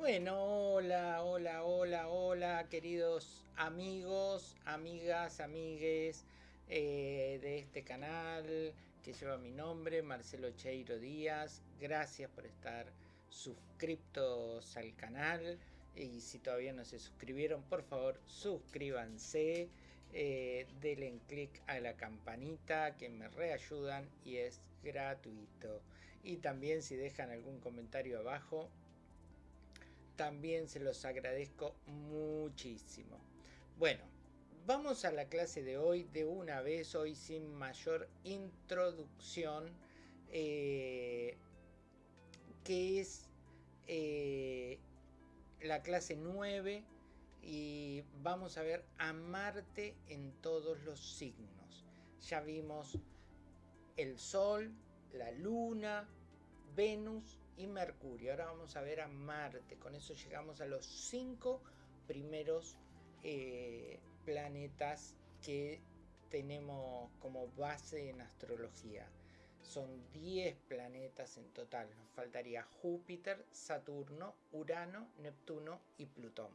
Bueno, hola, hola, hola, hola, queridos amigos, amigas, amigues eh, de este canal que lleva mi nombre, Marcelo Cheiro Díaz. Gracias por estar suscriptos al canal y si todavía no se suscribieron, por favor suscríbanse, eh, denle clic a la campanita que me reayudan y es gratuito. Y también si dejan algún comentario abajo, también se los agradezco muchísimo. Bueno, vamos a la clase de hoy de una vez, hoy sin mayor introducción, eh, que es eh, la clase 9 y vamos a ver a Marte en todos los signos. Ya vimos el Sol, la Luna, Venus y Mercurio. Ahora vamos a ver a Marte. Con eso llegamos a los cinco primeros eh, planetas que tenemos como base en astrología. Son 10 planetas en total. Nos faltaría Júpiter, Saturno, Urano, Neptuno y Plutón.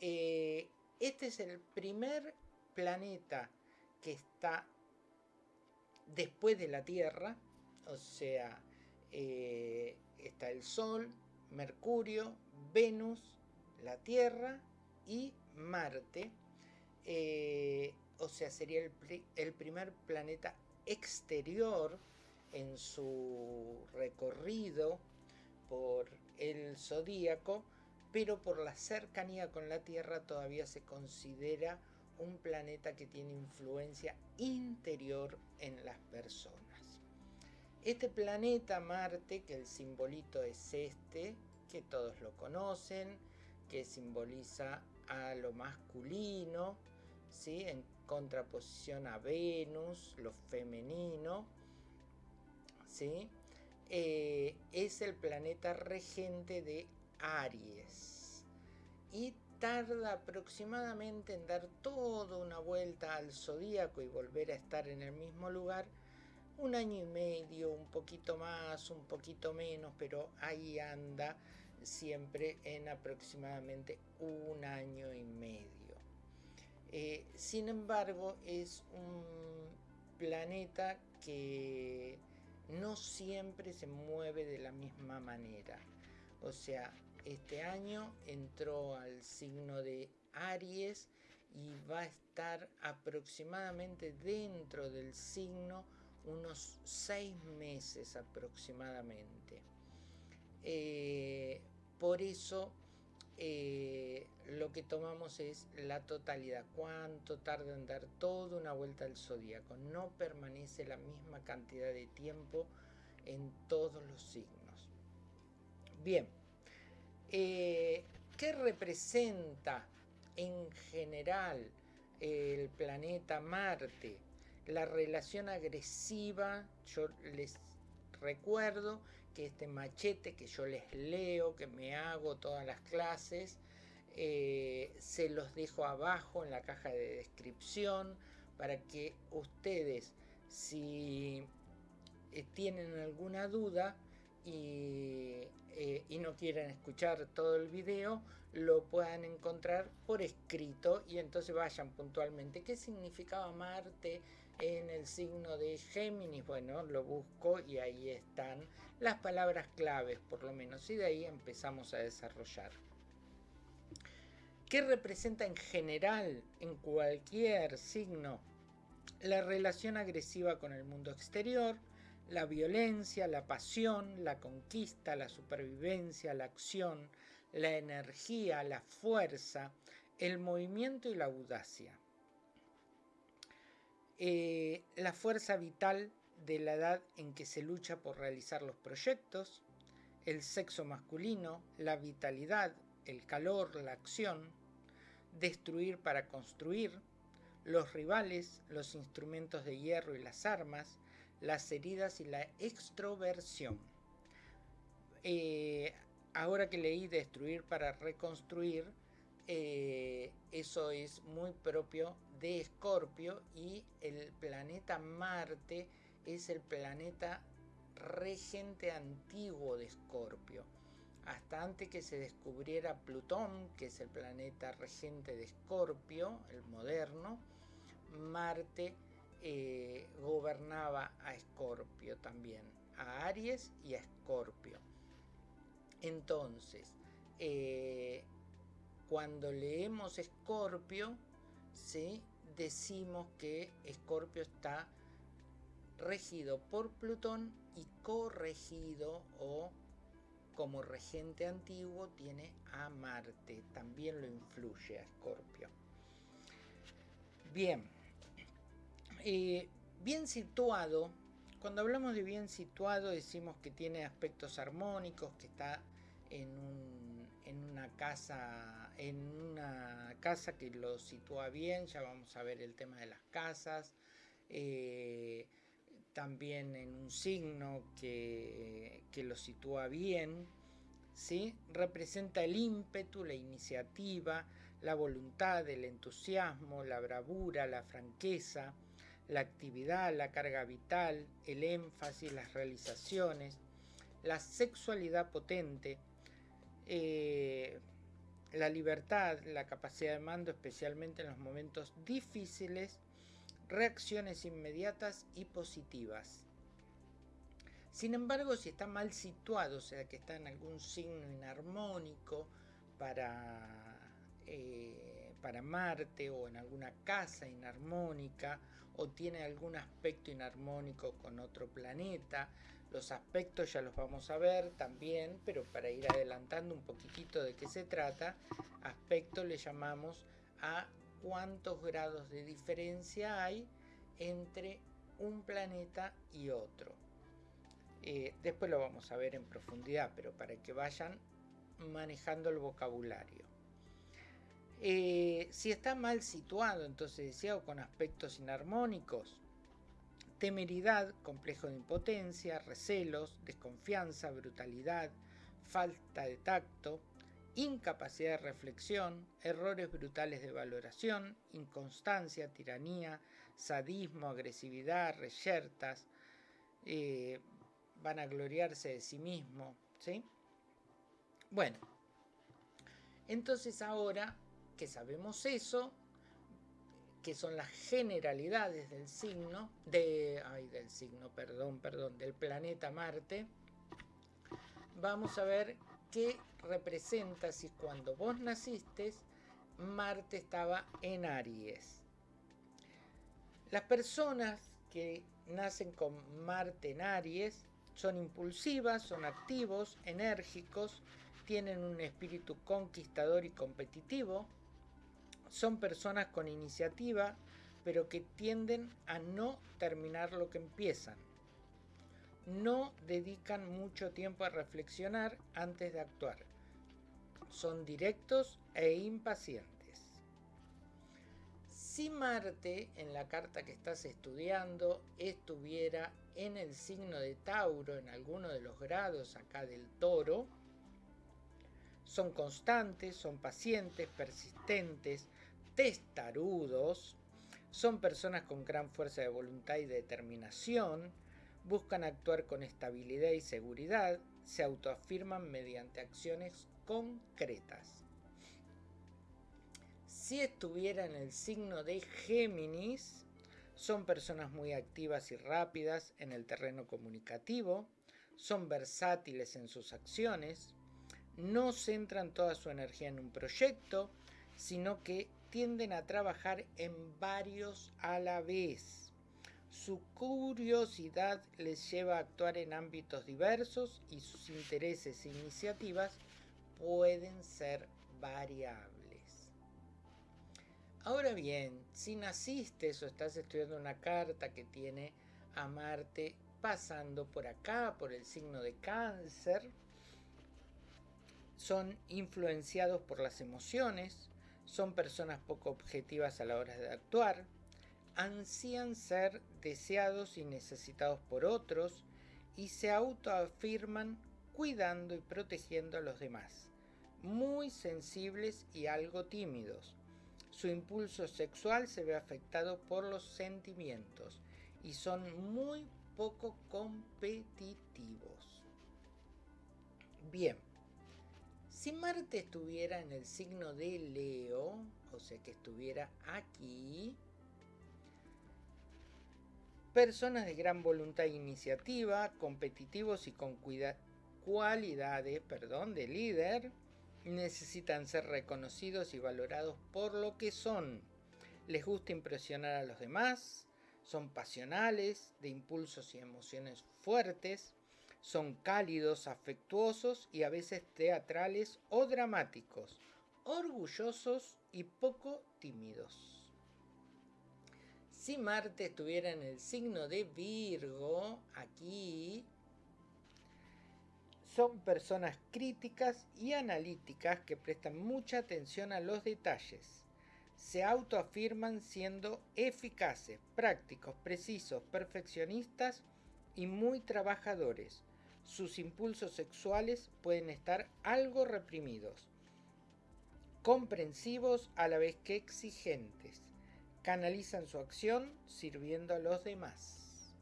Eh, este es el primer planeta que está después de la Tierra, o sea, eh, está el Sol, Mercurio, Venus, la Tierra y Marte. Eh, o sea, sería el, el, primer planeta exterior en su recorrido por el zodíaco, pero por la cercanía con la Tierra todavía se considera un planeta que tiene influencia interior en las personas. Este planeta Marte, que el simbolito es este, que todos lo conocen, que simboliza a lo masculino, ¿sí? en contraposición a Venus, lo femenino, ¿sí? Eh, es el planeta regente de Aries y tarda aproximadamente en dar toda una vuelta al zodíaco y volver a estar en el mismo lugar un año y medio, un poquito más, un poquito menos, pero ahí anda siempre en aproximadamente un año y medio. Eh, sin embargo, es un planeta que no siempre se mueve de la misma manera. O sea, este año entró al signo de Aries y va a estar aproximadamente dentro del signo unos seis meses aproximadamente. Eh, por eso eh, lo que tomamos es la totalidad, cuánto tarda en dar toda una vuelta al zodíaco. No permanece la misma cantidad de tiempo en todos los signos. Bien, eh, ¿qué representa en general el planeta Marte? La relación agresiva, yo les recuerdo que este machete que yo les leo, que me hago todas las clases, eh, se los dejo abajo en la caja de descripción para que ustedes si eh, tienen alguna duda y, eh, y, no quieren escuchar todo el video, lo puedan encontrar por escrito y entonces vayan puntualmente. ¿Qué significaba Marte? En el signo de Géminis, bueno, lo busco y ahí están las palabras claves por lo menos y de ahí empezamos a desarrollar. ¿Qué representa en general en cualquier signo? La relación agresiva con el mundo exterior, la violencia, la pasión, la conquista, la supervivencia, la acción, la energía, la fuerza, el movimiento y la audacia. Eh, la fuerza vital de la edad en que se lucha por realizar los proyectos, el sexo masculino, la vitalidad, el calor, la acción, destruir para construir, los rivales, los instrumentos de hierro y las armas, las heridas y la extroversión. Eh, ahora que leí destruir para reconstruir, eh, eso es muy propio de Escorpio y el planeta Marte es el planeta regente antiguo de Escorpio. hasta antes que se descubriera Plutón, que es el planeta regente de Escorpio, el moderno, Marte eh, gobernaba a Escorpio también, a Aries y a Escorpio. Entonces, eh, cuando leemos Escorpio, ¿sí? Decimos que Escorpio está regido por Plutón y corregido o como regente antiguo tiene a Marte, también lo influye a Escorpio. Bien, eh, bien situado, cuando hablamos de bien situado decimos que tiene aspectos armónicos, que está en, una casa en una casa que lo sitúa bien, ya vamos a ver el tema de las casas, eh, también en un signo que, que lo sitúa bien, ¿sí? representa el ímpetu, la iniciativa, la voluntad, el entusiasmo, la bravura, la franqueza, la actividad, la carga vital, el énfasis, las realizaciones, la sexualidad potente, eh, la libertad, la capacidad de mando, especialmente en los momentos difíciles, reacciones inmediatas y positivas. Sin embargo, si está mal situado, o sea que está en algún signo inarmónico para, eh, para Marte o en alguna casa inarmónica o tiene algún aspecto inarmónico con otro planeta, los aspectos ya los vamos a ver también, pero para ir adelantando un poquitito de qué se trata, aspecto le llamamos a cuántos grados de diferencia hay entre un planeta y otro. Eh, después lo vamos a ver en profundidad, pero para que vayan manejando el vocabulario. Eh, si está mal situado, entonces decía, o con aspectos inarmónicos, temeridad, complejo de impotencia, recelos, desconfianza, brutalidad, falta de tacto, incapacidad de reflexión, errores brutales de valoración, inconstancia, tiranía, sadismo, agresividad, reyertas, eh, van a gloriarse de sí mismo, ¿sí? Bueno, entonces ahora que sabemos eso, que son las generalidades del signo, de, ay, del signo, perdón, perdón, del planeta Marte, vamos a ver qué representa si cuando vos naciste, Marte estaba en Aries. Las personas que nacen con Marte en Aries son impulsivas, son activos, enérgicos, tienen un espíritu conquistador y competitivo, son personas con iniciativa, pero que tienden a no terminar lo que empiezan. No dedican mucho tiempo a reflexionar antes de actuar. Son directos e impacientes. Si Marte en la carta que estás estudiando estuviera en el signo de Tauro, en alguno de los grados acá del toro, son constantes, son pacientes, persistentes, testarudos, son personas con gran fuerza de voluntad y determinación, buscan actuar con estabilidad y seguridad, se autoafirman mediante acciones concretas. Si estuviera en el signo de Géminis, son personas muy activas y rápidas en el terreno comunicativo, son versátiles en sus acciones, no centran toda su energía en un proyecto, sino que tienden a trabajar en varios a la vez. Su curiosidad les lleva a actuar en ámbitos diversos y sus intereses e iniciativas pueden ser variables. Ahora bien, si naciste o estás estudiando una carta que tiene a Marte pasando por acá, por el signo de cáncer, son influenciados por las emociones, son personas poco objetivas a la hora de actuar, ansían ser deseados y necesitados por otros y se autoafirman cuidando y protegiendo a los demás, muy sensibles y algo tímidos. Su impulso sexual se ve afectado por los sentimientos y son muy poco competitivos. Bien, Si Marte estuviera en el signo de Leo, o sea que estuviera aquí, personas de gran voluntad e iniciativa, competitivos y con cualidades perdón, de líder, necesitan ser reconocidos y valorados por lo que son. Les gusta impresionar a los demás, son pasionales, de impulsos y emociones fuertes, son cálidos, afectuosos y a veces teatrales o dramáticos, orgullosos y poco tímidos. Si Marte estuviera en el signo de Virgo, aquí, son personas críticas y analíticas que prestan mucha atención a los detalles. Se autoafirman siendo eficaces, prácticos, precisos, perfeccionistas y muy trabajadores. Sus impulsos sexuales pueden estar algo reprimidos, comprensivos a la vez que exigentes. Canalizan su acción sirviendo a los demás.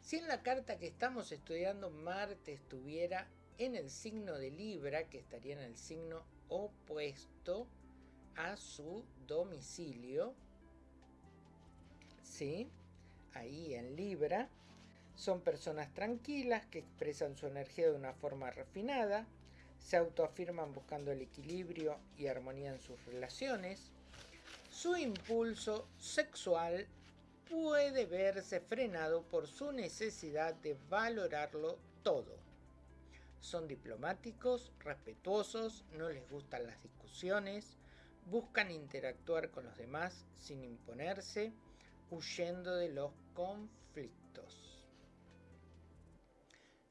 Si en la carta que estamos estudiando Marte estuviera en el signo de Libra, que estaría en el signo opuesto a su domicilio, ¿sí? Ahí en Libra, son personas tranquilas que expresan su energía de una forma refinada, se autoafirman buscando el equilibrio y armonía en sus relaciones, su impulso sexual puede verse frenado por su necesidad de valorarlo todo. Son diplomáticos, respetuosos, no les gustan las discusiones, buscan interactuar con los demás sin imponerse, huyendo de los conflictos.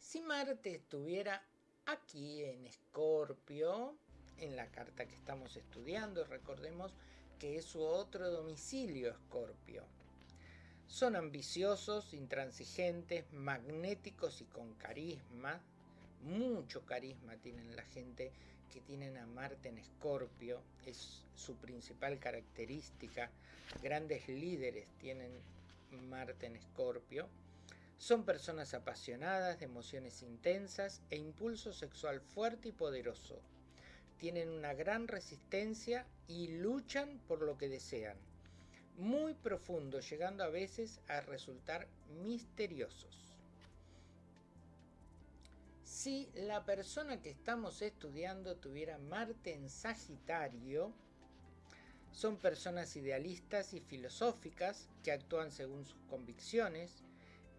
Si Marte estuviera aquí en Escorpio, en la carta que estamos estudiando, recordemos que es su otro domicilio Escorpio son ambiciosos, intransigentes, magnéticos y con carisma. Mucho carisma tienen la gente que tienen a Marte en Escorpio. Es su principal característica. Grandes líderes tienen Marte en Escorpio. Son personas apasionadas, de emociones intensas e impulso sexual fuerte y poderoso. Tienen una gran resistencia y luchan por lo que desean muy profundos, llegando a veces a resultar misteriosos. Si la persona que estamos estudiando tuviera Marte en Sagitario, son personas idealistas y filosóficas que actúan según sus convicciones,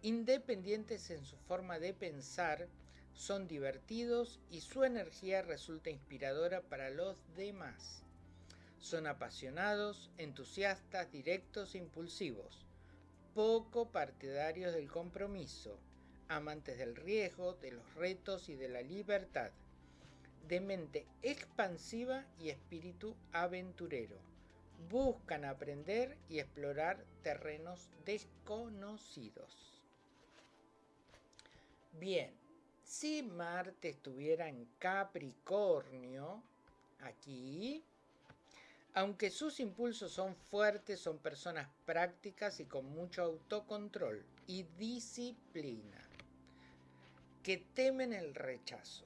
independientes en su forma de pensar, son divertidos y su energía resulta inspiradora para los demás. Son apasionados, entusiastas, directos e impulsivos, poco partidarios del compromiso, amantes del riesgo, de los retos y de la libertad, de mente expansiva y espíritu aventurero. Buscan aprender y explorar terrenos desconocidos. Bien, si Marte estuviera en Capricornio, aquí aunque sus impulsos son fuertes, son personas prácticas y con mucho autocontrol y disciplina, que temen el rechazo,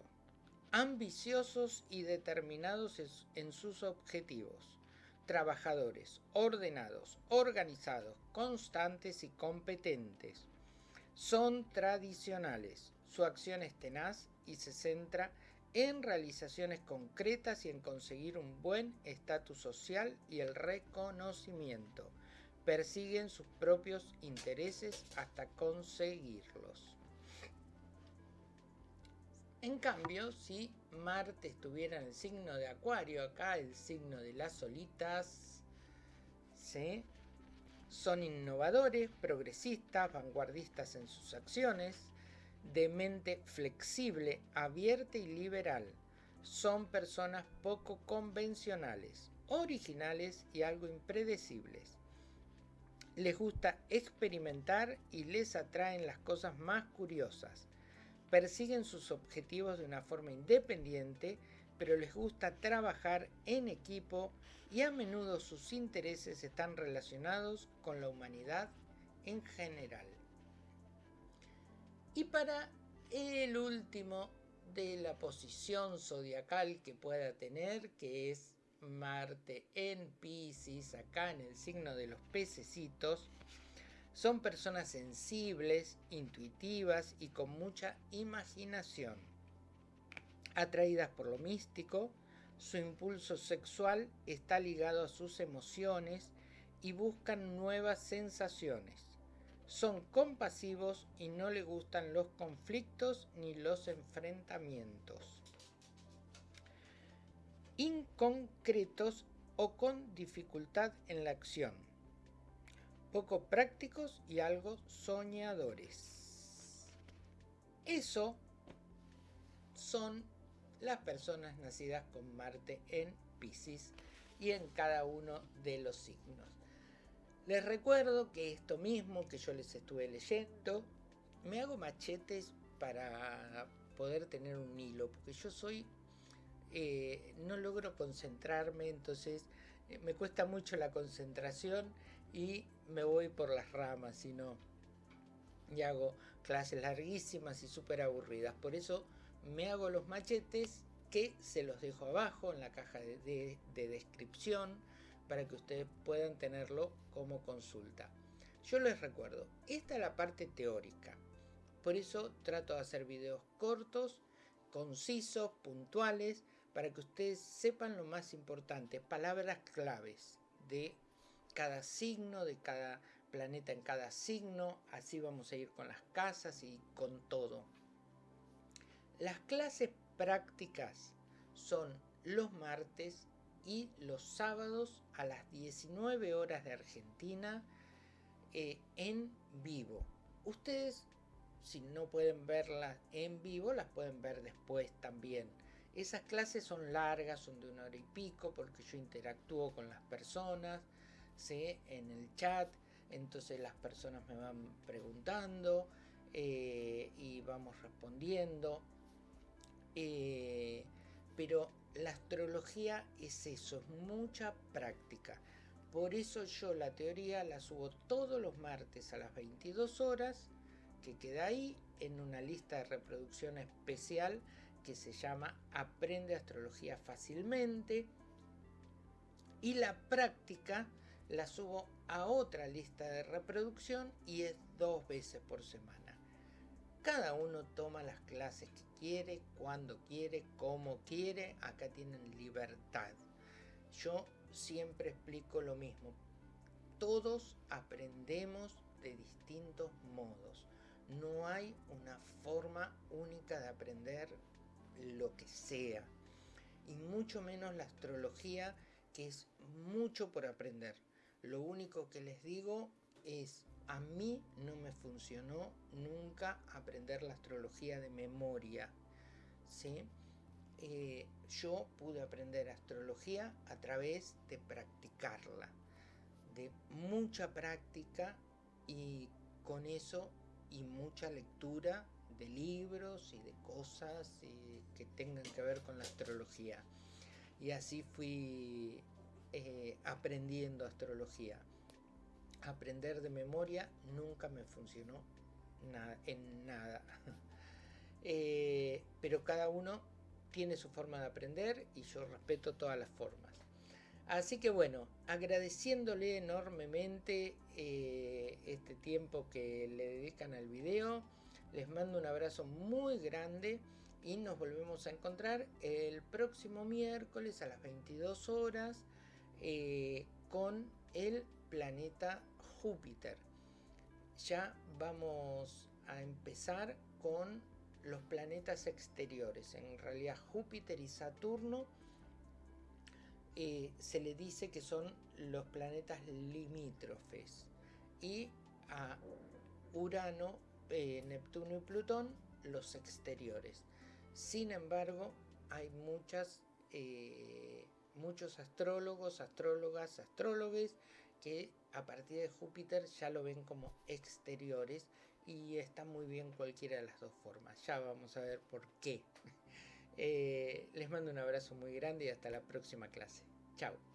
ambiciosos y determinados en sus objetivos, trabajadores, ordenados, organizados, constantes y competentes. Son tradicionales, su acción es tenaz y se centra en realizaciones concretas y en conseguir un buen estatus social y el reconocimiento. Persiguen sus propios intereses hasta conseguirlos. En cambio, si Marte estuviera en el signo de Acuario, acá el signo de las solitas, son innovadores, progresistas, vanguardistas en sus acciones, de mente flexible, abierta y liberal. Son personas poco convencionales, originales y algo impredecibles. Les gusta experimentar y les atraen las cosas más curiosas. Persiguen sus objetivos de una forma independiente, pero les gusta trabajar en equipo y a menudo sus intereses están relacionados con la humanidad en general. Y para el último de la posición zodiacal que pueda tener, que es Marte en Pisces, acá en el signo de los pececitos, son personas sensibles, intuitivas y con mucha imaginación. Atraídas por lo místico, su impulso sexual está ligado a sus emociones y buscan nuevas sensaciones. Son compasivos y no le gustan los conflictos ni los enfrentamientos. Inconcretos o con dificultad en la acción. Poco prácticos y algo soñadores. Eso son las personas nacidas con Marte en Pisces y en cada uno de los signos. Les recuerdo que esto mismo que yo les estuve leyendo, me hago machetes para poder tener un hilo, porque yo soy, eh, no logro concentrarme, entonces eh, me cuesta mucho la concentración y me voy por las ramas, y no, y hago clases larguísimas y súper aburridas. Por eso me hago los machetes que se los dejo abajo en la caja de, descripción para que ustedes puedan tenerlo como consulta. Yo les recuerdo, esta es la parte teórica, por eso trato de hacer videos cortos, concisos, puntuales, para que ustedes sepan lo más importante, palabras claves de cada signo, de cada planeta en cada signo, así vamos a ir con las casas y con todo. Las clases prácticas son los martes y los sábados a las 19 horas de Argentina eh, en vivo. Ustedes, si no pueden verlas en vivo, las pueden ver después también. Esas clases son largas, son de una hora y pico, porque yo interactúo con las personas ¿sí? en el chat, entonces las personas me van preguntando eh, y vamos respondiendo. Eh, pero la astrología es eso, es mucha práctica. Por eso yo la teoría la subo todos los martes a las 22 horas, que queda ahí en una lista de reproducción especial que se llama Aprende Astrología Fácilmente. Y la práctica la subo a otra lista de reproducción y es dos veces por semana. Cada uno toma las clases que quiere, cuando quiere, como quiere. Acá tienen libertad. Yo siempre explico lo mismo. Todos aprendemos de distintos modos. No hay una forma única de aprender lo que sea. Y mucho menos la astrología, que es mucho por aprender. Lo único que les digo es a mí no me funcionó nunca aprender la astrología de memoria. ¿sí? Eh, yo pude aprender astrología a través de practicarla, de mucha práctica y con eso y mucha lectura de libros y de cosas eh, que tengan que ver con la astrología. Y así fui eh, aprendiendo astrología aprender de memoria nunca me funcionó en nada. Eh, pero cada uno tiene su forma de aprender y yo respeto todas las formas. Así que bueno, agradeciéndole enormemente eh, este tiempo que le dedican al video, les mando un abrazo muy grande y nos volvemos a encontrar el próximo miércoles a las 22 horas eh, con el planeta Júpiter. Ya vamos a empezar con los planetas exteriores. En realidad Júpiter y Saturno eh, se le dice que son los planetas limítrofes. Y a Urano, eh, Neptuno y Plutón los exteriores. Sin embargo, hay eh, muchos astrólogos, astrólogas, astrólogos que a partir de Júpiter ya lo ven como exteriores y está muy bien cualquiera de las dos formas. Ya vamos a ver por qué. Eh, les mando un abrazo muy grande y hasta la próxima clase. Chao.